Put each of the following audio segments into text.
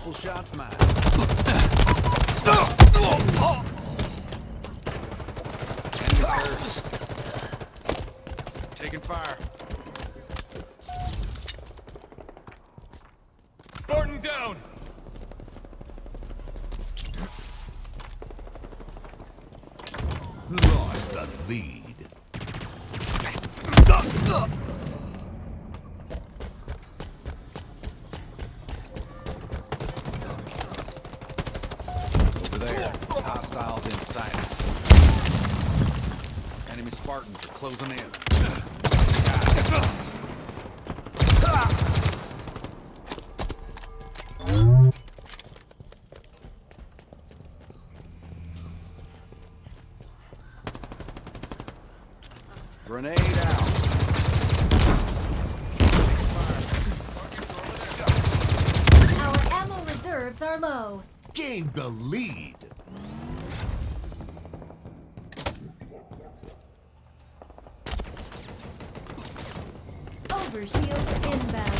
Couple shots hurt. Taking fire. Spartan down! Lost the lead. Over there. Hostiles in sight. Enemy Spartans are closing in. Grenade out. Our ammo reserves are low. Gained the lead. Overshield inbound.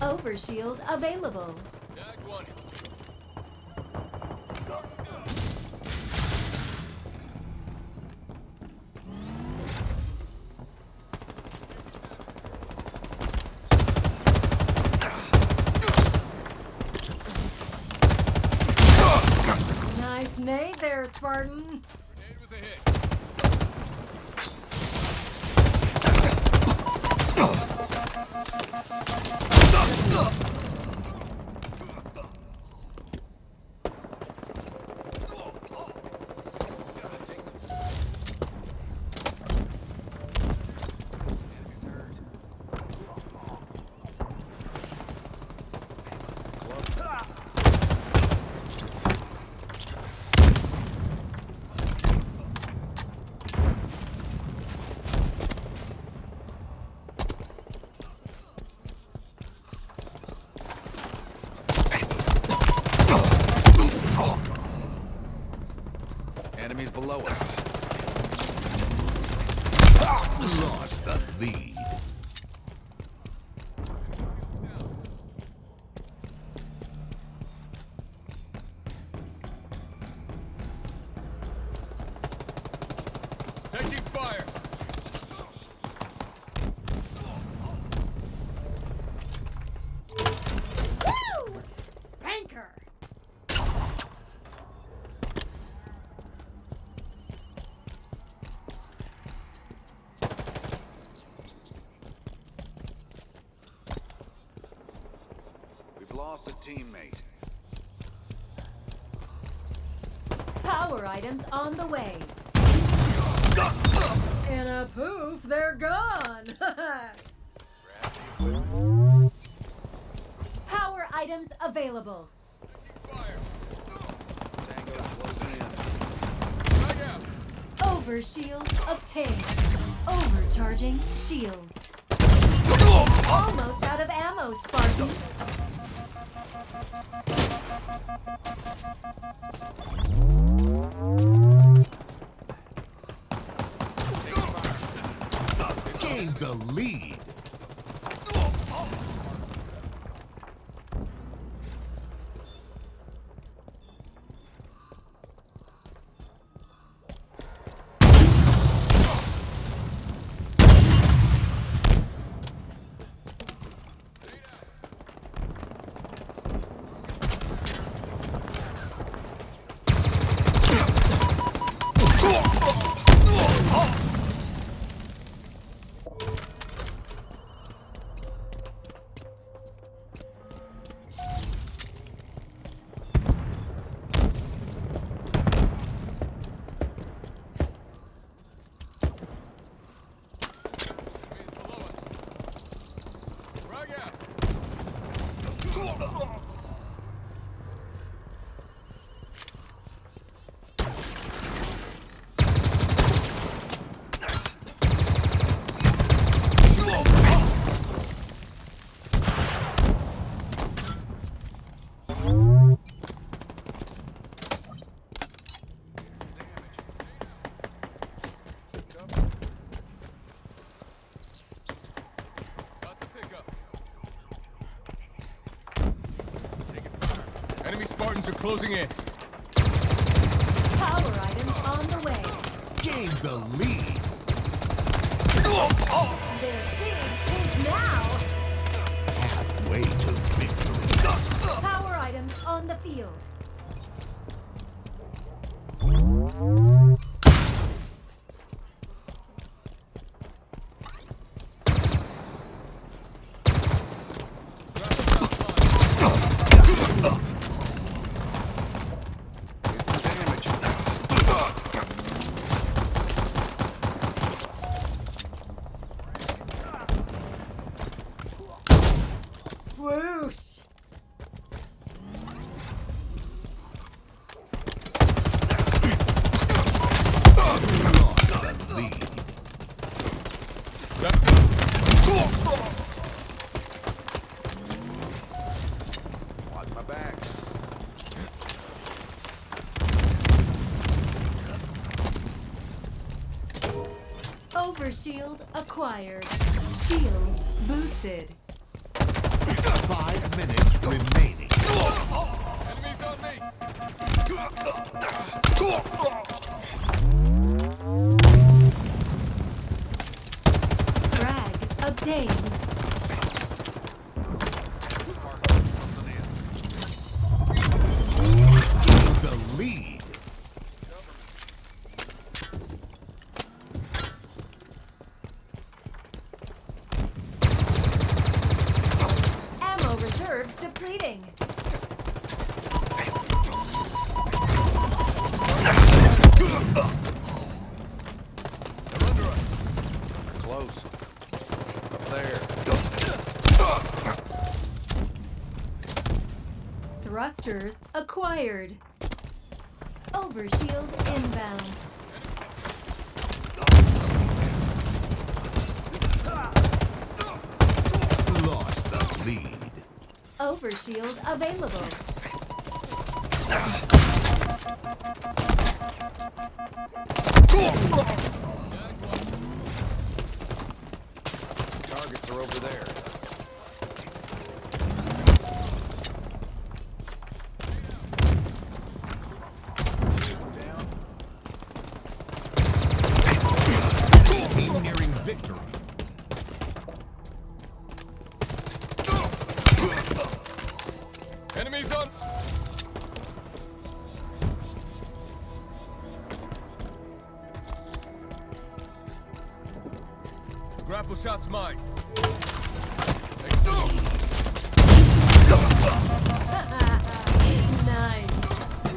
Overshield available. Tag one. Nice nade there, Spartan. Grenade Enemies below us. Lost the lead. Taking fire! Woo! Spanker! We've lost a teammate. Power items on the way. In a poof, they're gone. Power items available. Out! Overshield obtained. Overcharging shields. Almost out of ammo, Spartan. Gained the lead. Frag out! Spartans are closing in. Power items on the way. Gained the lead. Their sin Watch my acquired. Shields boosted. Five minutes reserves. They're under us. Close. Up there. Thrusters acquired. Overshield inbound. Lost the lead. Overshield available. Enemies on. Grapple shot's mine. Nice.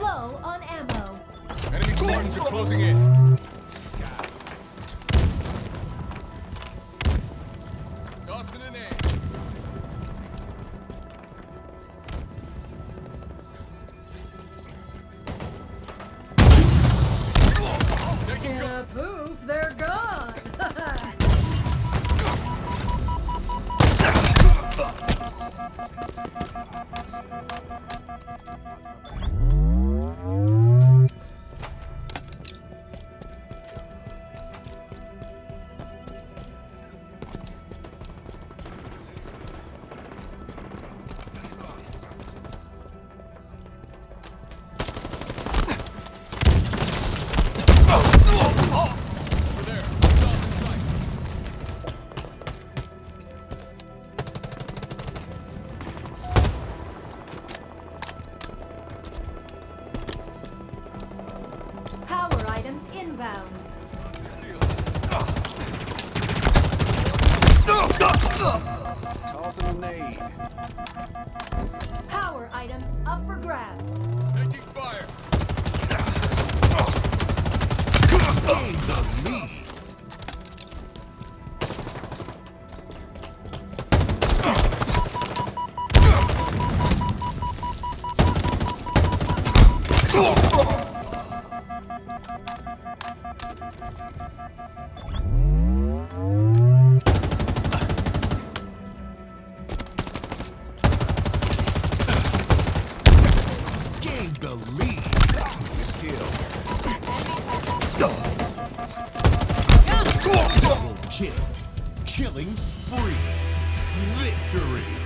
Low on ammo. Enemy Spartans are closing in. Tossing. Power items up for grabs. Taking fire. Gained the lead. Gained the Double kill. Killing spree. Victory.